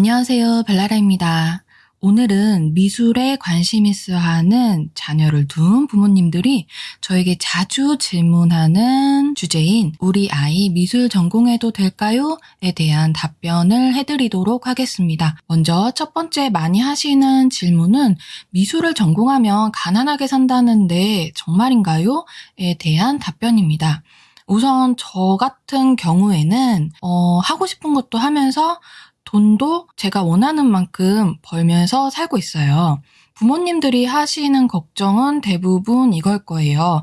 안녕하세요. 벨라라입니다. 오늘은 미술에 관심 있어 하는 자녀를 둔 부모님들이 저에게 자주 질문하는 주제인 우리 아이 미술 전공해도 될까요? 에 대한 답변을 해드리도록 하겠습니다. 먼저 첫 번째 많이 하시는 질문은 미술을 전공하면 가난하게 산다는데 정말인가요? 에 대한 답변입니다. 우선 저 같은 경우에는 어, 하고 싶은 것도 하면서 돈도 제가 원하는 만큼 벌면서 살고 있어요. 부모님들이 하시는 걱정은 대부분 이걸 거예요.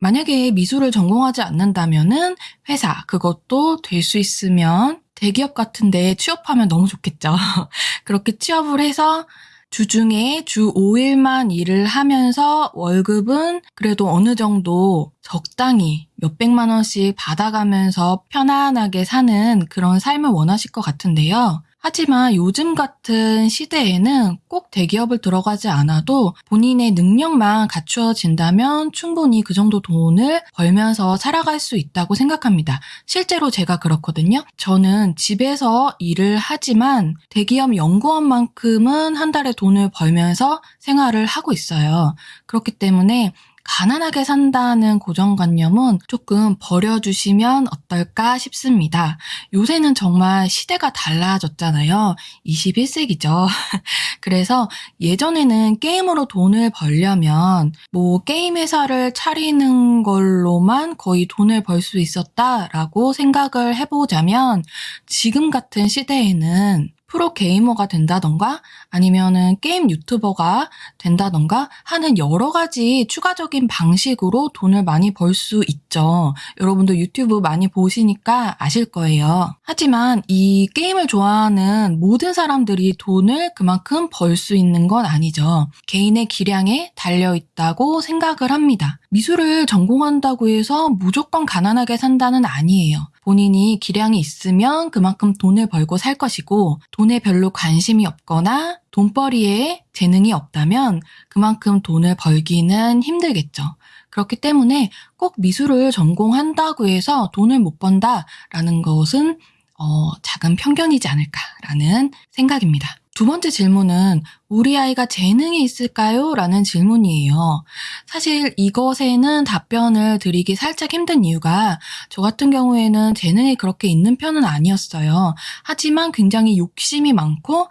만약에 미술을 전공하지 않는다면은 회사, 그것도 될 수 있으면 대기업 같은 데 취업하면 너무 좋겠죠. 그렇게 취업을 해서 주중에 주 5일만 일을 하면서 월급은 그래도 어느 정도 적당히 몇백만 원씩 받아가면서 편안하게 사는 그런 삶을 원하실 것 같은데요. 하지만 요즘 같은 시대에는 꼭 대기업을 들어가지 않아도 본인의 능력만 갖추어진다면 충분히 그 정도 돈을 벌면서 살아갈 수 있다고 생각합니다. 실제로 제가 그렇거든요. 저는 집에서 일을 하지만 대기업 연구원만큼은 한 달에 돈을 벌면서 생활을 하고 있어요. 그렇기 때문에 가난하게 산다는 고정관념은 조금 버려주시면 어떨까 싶습니다. 요새는 정말 시대가 달라졌잖아요. 21세기죠. 그래서 예전에는 게임으로 돈을 벌려면 뭐 게임 회사를 차리는 걸로만 거의 돈을 벌 수 있었다라고 생각을 해보자면 지금 같은 시대에는 프로 게이머가 된다던가 아니면은 게임 유튜버가 된다던가 하는 여러 가지 추가적인 방식으로 돈을 많이 벌 수 있죠. 여러분도 유튜브 많이 보시니까 아실 거예요. 하지만 이 게임을 좋아하는 모든 사람들이 돈을 그만큼 벌 수 있는 건 아니죠. 개인의 기량에 달려 있다고 생각을 합니다. 미술을 전공한다고 해서 무조건 가난하게 산다는 아니에요. 본인이 기량이 있으면 그만큼 돈을 벌고 살 것이고 돈에 별로 관심이 없거나 돈벌이에 재능이 없다면 그만큼 돈을 벌기는 힘들겠죠. 그렇기 때문에 꼭 미술을 전공한다고 해서 돈을 못 번다라는 것은 어, 작은 편견이지 않을까라는 생각입니다. 두 번째 질문은 우리 아이가 재능이 있을까요? 라는 질문이에요. 사실 이것에는 답변을 드리기 살짝 힘든 이유가 저 같은 경우에는 재능이 그렇게 있는 편은 아니었어요. 하지만 굉장히 욕심이 많고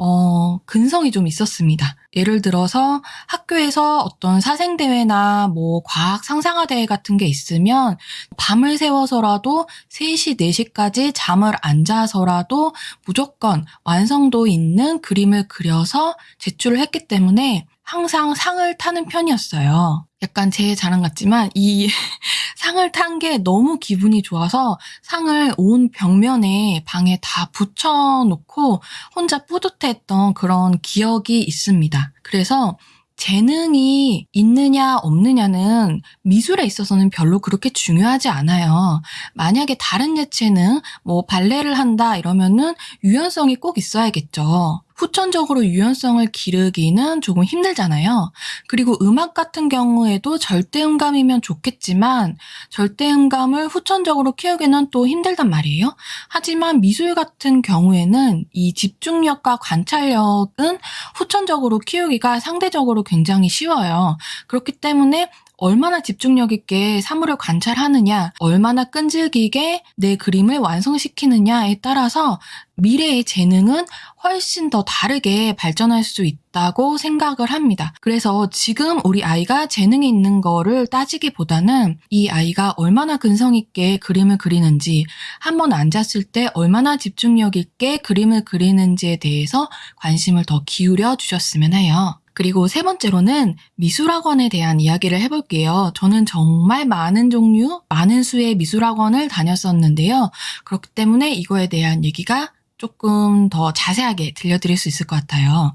어, 근성이 좀 있었습니다. 예를 들어서 학교에서 어떤 사생대회나 뭐 과학 상상화대회 같은 게 있으면 밤을 새워서라도 3시, 4시까지 잠을 안 자서라도 무조건 완성도 있는 그림을 그려서 제출을 했기 때문에 항상 상을 타는 편이었어요. 약간 제 자랑 같지만 이 상을 탄 게 너무 기분이 좋아서 상을 온 벽면에 방에 다 붙여놓고 혼자 뿌듯했던 그런 기억이 있습니다. 그래서 재능이 있느냐 없느냐는 미술에 있어서는 별로 그렇게 중요하지 않아요. 만약에 다른 예체능, 뭐 발레를 한다 이러면은 유연성이 꼭 있어야겠죠. 후천적으로 유연성을 기르기는 조금 힘들잖아요. 그리고 음악 같은 경우에도 절대음감이면 좋겠지만 절대음감을 후천적으로 키우기는 또 힘들단 말이에요. 하지만 미술 같은 경우에는 이 집중력과 관찰력은 후천적으로 키우기가 상대적으로 굉장히 쉬워요. 그렇기 때문에 얼마나 집중력 있게 사물을 관찰하느냐, 얼마나 끈질기게 내 그림을 완성시키느냐에 따라서 미래의 재능은 훨씬 더 다르게 발전할 수 있다고 생각을 합니다. 그래서 지금 우리 아이가 재능이 있는 거를 따지기보다는 이 아이가 얼마나 근성 있게 그림을 그리는지, 한번 앉았을 때 얼마나 집중력 있게 그림을 그리는지에 대해서 관심을 더 기울여 주셨으면 해요. 그리고 세 번째로는 미술학원에 대한 이야기를 해볼게요. 저는 정말 많은 종류, 많은 수의 미술학원을 다녔었는데요. 그렇기 때문에 이거에 대한 얘기가 조금 더 자세하게 들려드릴 수 있을 것 같아요.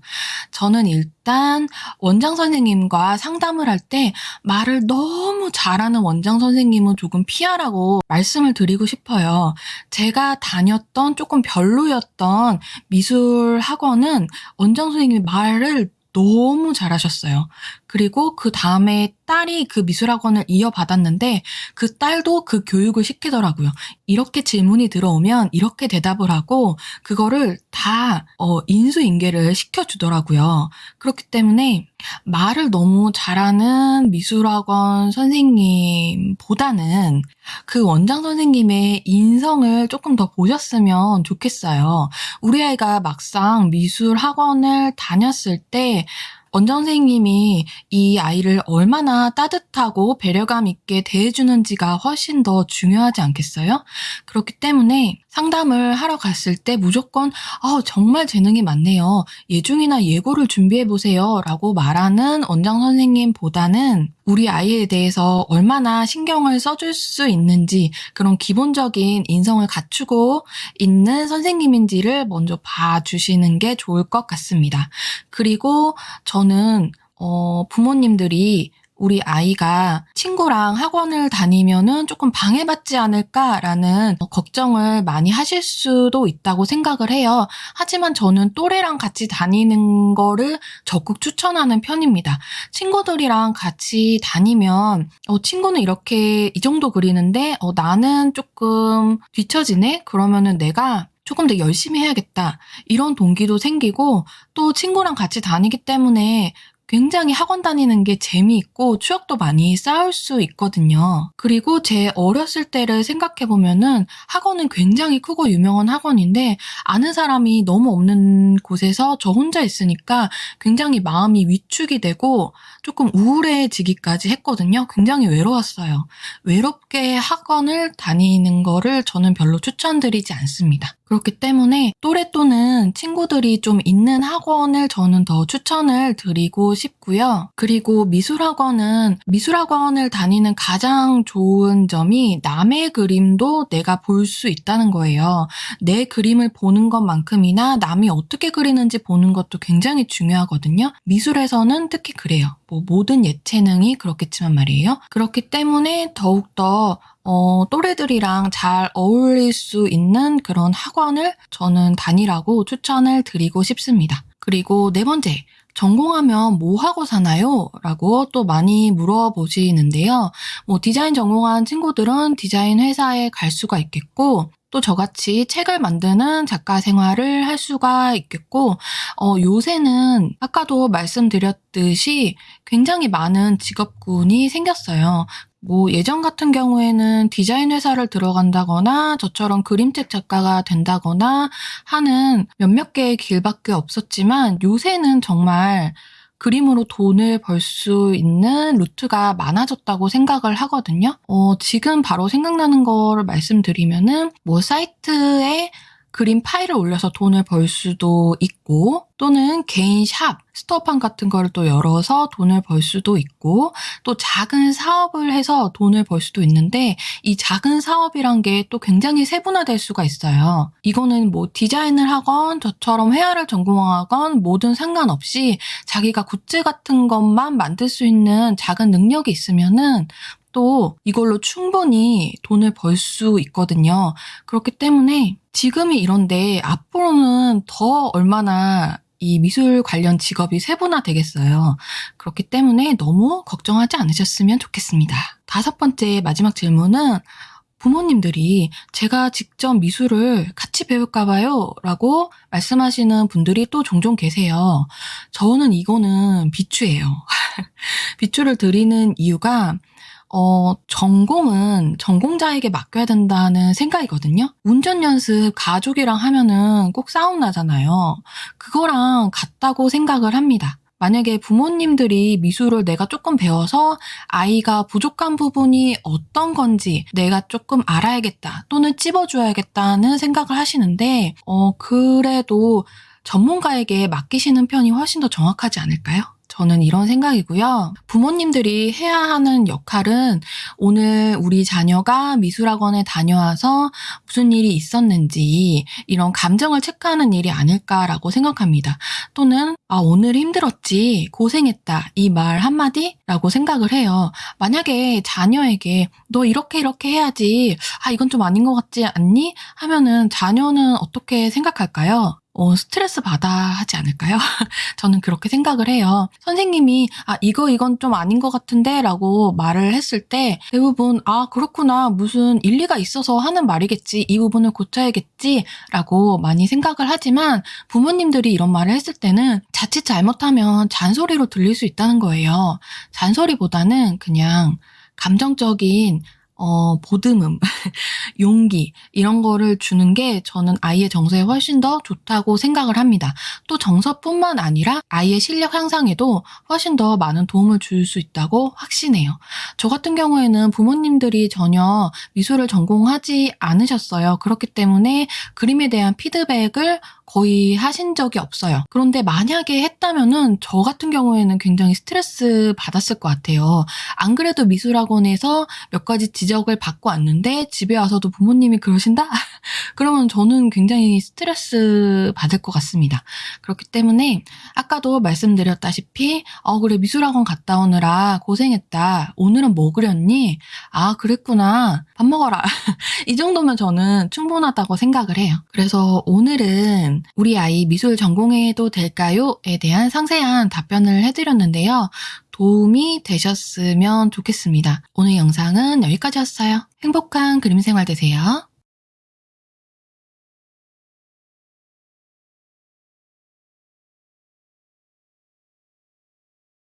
저는 일단 원장 선생님과 상담을 할 때 말을 너무 잘하는 원장 선생님은 조금 피하라고 말씀을 드리고 싶어요. 제가 다녔던 조금 별로였던 미술 학원은 원장 선생님이 말을 너무 잘하셨어요. 그리고 그 다음에 딸이 그 미술학원을 이어받았는데 그 딸도 그 교육을 시키더라고요. 이렇게 질문이 들어오면 이렇게 대답을 하고 그거를 다 어, 인수인계를 시켜주더라고요. 그렇기 때문에 말을 너무 잘하는 미술학원 선생님보다는 그 원장 선생님의 인성을 조금 더 보셨으면 좋겠어요. 우리 아이가 막상 미술 학원을 다녔을 때 원장 선생님이 이 아이를 얼마나 따뜻하고 배려감 있게 대해주는지가 훨씬 더 중요하지 않겠어요? 그렇기 때문에 상담을 하러 갔을 때 무조건 어, 정말 재능이 많네요. 예중이나 예고를 준비해 보세요. 라고 말하는 원장 선생님보다는 우리 아이에 대해서 얼마나 신경을 써줄 수 있는지 그런 기본적인 인성을 갖추고 있는 선생님인지를 먼저 봐주시는 게 좋을 것 같습니다. 그리고 저는 어, 부모님들이 우리 아이가 친구랑 학원을 다니면은 조금 방해받지 않을까라는 걱정을 많이 하실 수도 있다고 생각을 해요. 하지만 저는 또래랑 같이 다니는 거를 적극 추천하는 편입니다. 친구들이랑 같이 다니면 어, 친구는 이렇게 이 정도 그리는데 어, 나는 조금 뒤처지네? 그러면은 내가 조금 더 열심히 해야겠다. 이런 동기도 생기고 또 친구랑 같이 다니기 때문에 굉장히 학원 다니는 게 재미있고 추억도 많이 쌓을 수 있거든요. 그리고 제 어렸을 때를 생각해보면은 학원은 굉장히 크고 유명한 학원인데 아는 사람이 너무 없는 곳에서 저 혼자 있으니까 굉장히 마음이 위축이 되고 조금 우울해지기까지 했거든요. 굉장히 외로웠어요. 외롭게 학원을 다니는 거를 저는 별로 추천드리지 않습니다. 그렇기 때문에 또래 또는 친구들이 좀 있는 학원을 저는 더 추천을 드리고 싶 고요. 그리고 미술학원은 미술학원을 다니는 가장 좋은 점이 남의 그림도 내가 볼 수 있다는 거예요. 내 그림을 보는 것만큼이나 남이 어떻게 그리는지 보는 것도 굉장히 중요하거든요. 미술에서는 특히 그래요. 뭐 모든 예체능이 그렇겠지만 말이에요. 그렇기 때문에 더욱더 어, 또래들이랑 잘 어울릴 수 있는 그런 학원을 저는 다니라고 추천을 드리고 싶습니다. 그리고 네 번째, 전공하면 뭐 하고 사나요? 라고 또 많이 물어보시는데요. 뭐 디자인 전공한 친구들은 디자인 회사에 갈 수가 있겠고, 또 저같이 책을 만드는 작가 생활을 할 수가 있겠고, 어, 요새는 아까도 말씀드렸듯이 굉장히 많은 직업군이 생겼어요. 뭐 예전 같은 경우에는 디자인 회사를 들어간다거나 저처럼 그림책 작가가 된다거나 하는 몇몇 개의 길밖에 없었지만 요새는 정말 그림으로 돈을 벌 수 있는 루트가 많아졌다고 생각을 하거든요. 어, 지금 바로 생각나는 거를 말씀드리면은 뭐 사이트에 그림 파일을 올려서 돈을 벌 수도 있고 또는 개인 샵, 스토어판 같은 거를 또 열어서 돈을 벌 수도 있고 또 작은 사업을 해서 돈을 벌 수도 있는데 이 작은 사업이란 게 또 굉장히 세분화될 수가 있어요. 이거는 뭐 디자인을 하건 저처럼 회화를 전공하건 모든 상관없이 자기가 굿즈 같은 것만 만들 수 있는 작은 능력이 있으면은 또 이걸로 충분히 돈을 벌 수 있거든요. 그렇기 때문에 지금이 이런데 앞으로는 더 얼마나 이 미술 관련 직업이 세분화 되겠어요. 그렇기 때문에 너무 걱정하지 않으셨으면 좋겠습니다. 다섯 번째 마지막 질문은 부모님들이 제가 직접 미술을 같이 배울까봐요 라고 말씀하시는 분들이 또 종종 계세요. 저는 이거는 비추예요. 비추를 드리는 이유가 어, 전공은 전공자에게 맡겨야 된다는 생각이거든요. 운전 연습 가족이랑 하면은 꼭 싸움 나잖아요. 그거랑 같다고 생각을 합니다. 만약에 부모님들이 미술을 내가 조금 배워서 아이가 부족한 부분이 어떤 건지 내가 조금 알아야겠다 또는 찝어줘야겠다는 생각을 하시는데, 어, 그래도 전문가에게 맡기시는 편이 훨씬 더 정확하지 않을까요? 저는 이런 생각이고요. 부모님들이 해야 하는 역할은 오늘 우리 자녀가 미술학원에 다녀와서 무슨 일이 있었는지 이런 감정을 체크하는 일이 아닐까라고 생각합니다. 또는 아, 오늘 힘들었지, 고생했다, 이 말 한마디라고 생각을 해요. 만약에 자녀에게 너 이렇게 이렇게 해야지, 아, 이건 좀 아닌 것 같지 않니? 하면은 자녀는 어떻게 생각할까요? 어, 스트레스 받아 하지 않을까요? 저는 그렇게 생각을 해요. 선생님이, 아, 이거, 이건 좀 아닌 것 같은데? 라고 말을 했을 때 대부분, 아, 그렇구나. 무슨 일리가 있어서 하는 말이겠지. 이 부분을 고쳐야겠지. 라고 많이 생각을 하지만 부모님들이 이런 말을 했을 때는 자칫 잘못하면 잔소리로 들릴 수 있다는 거예요. 잔소리보다는 그냥 감정적인 어, 보듬음, 용기, 이런 거를 주는 게 저는 아이의 정서에 훨씬 더 좋다고 생각을 합니다. 또 정서뿐만 아니라 아이의 실력 향상에도 훨씬 더 많은 도움을 줄 수 있다고 확신해요. 저 같은 경우에는 부모님들이 전혀 미술을 전공하지 않으셨어요. 그렇기 때문에 그림에 대한 피드백을 거의 하신 적이 없어요. 그런데 만약에 했다면은 저 같은 경우에는 굉장히 스트레스 받았을 것 같아요. 안 그래도 미술학원에서 몇 가지 지적을 받고 왔는데 집에 와서도 부모님이 그러신다? 그러면 저는 굉장히 스트레스 받을 것 같습니다. 그렇기 때문에 아까도 말씀드렸다시피 어 그래 미술학원 갔다 오느라 고생했다. 오늘은 뭐 그렸니? 아 그랬구나. 밥 먹어라. 이 정도면 저는 충분하다고 생각을 해요. 그래서 오늘은 우리 아이 미술 전공해도 될까요? 에 대한 상세한 답변을 해드렸는데요. 도움이 되셨으면 좋겠습니다. 오늘 영상은 여기까지였어요. 행복한 그림 생활 되세요.